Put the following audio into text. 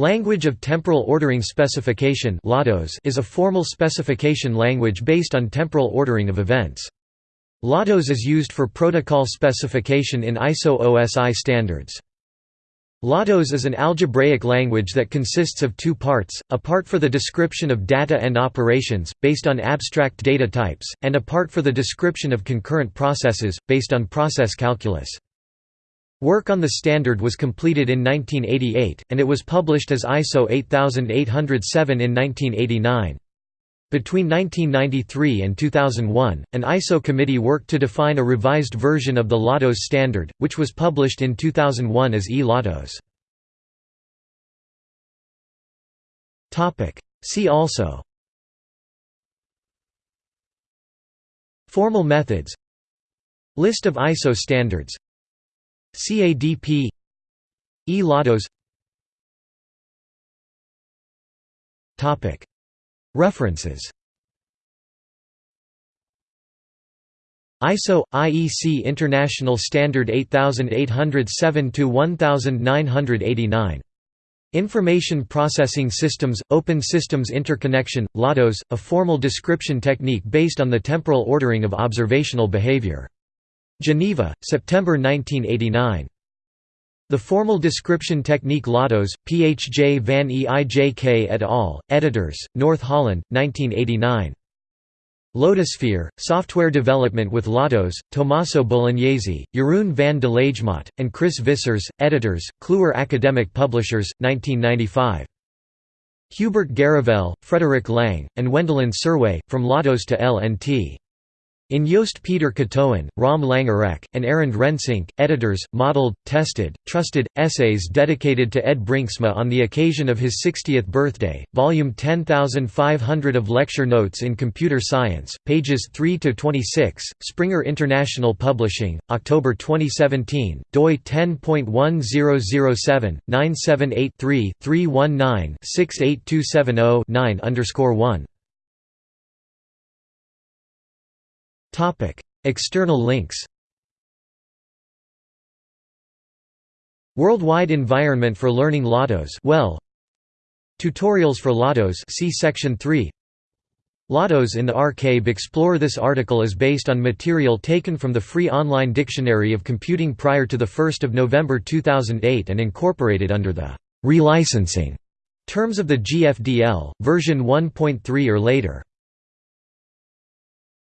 Language of Temporal Ordering Specification is a formal specification language based on temporal ordering of events. LOTOS is used for protocol specification in ISO OSI standards. LOTOS is an algebraic language that consists of two parts, a part for the description of data and operations, based on abstract data types, and a part for the description of concurrent processes, based on process calculus. Work on the standard was completed in 1988, and it was published as ISO 8807 in 1989. Between 1993 and 2001, an ISO committee worked to define a revised version of the LOTOS standard, which was published in 2001 as e-LOTOS. See also Formal methods List of ISO standards CADP E-LOTOS References. ISO IEC International Standard 8807 to 1989 Information Processing Systems Open Systems Interconnection LOTOS a formal description technique based on the temporal ordering of observational behavior Geneva September 1989 the Formal Description Technique LOTOS, P.H.J. van Eijk et al., editors, North Holland, 1989. LOTOSphere, Software Development with LOTOS, Tommaso Bolognesi, Jeroen van de Lagemaat, and Chris Vissers, editors, Kluwer Academic Publishers, 1995. Hubert Garavel, Frederick Lang, and Wendelin Serwe, From LOTOS to LNT. In Joost Pieter Katoen, Rom Langerak, and Arend Rensink, editors, modeled, tested, trusted, essays dedicated to Ed Brinksma on the occasion of his 60th birthday, volume 10500 of Lecture Notes in Computer Science, pages 3–26, Springer International Publishing, October 2017, doi 10.1007, 978 319 68270 9 1. External links Worldwide Environment for Learning LOTOS well. Tutorials for LOTOS see section 3 LOTOS in the archive explore this article is based on material taken from the free online dictionary of computing prior to 1 November 2008 and incorporated under the relicensing terms of the GFDL, version 1.3 or later.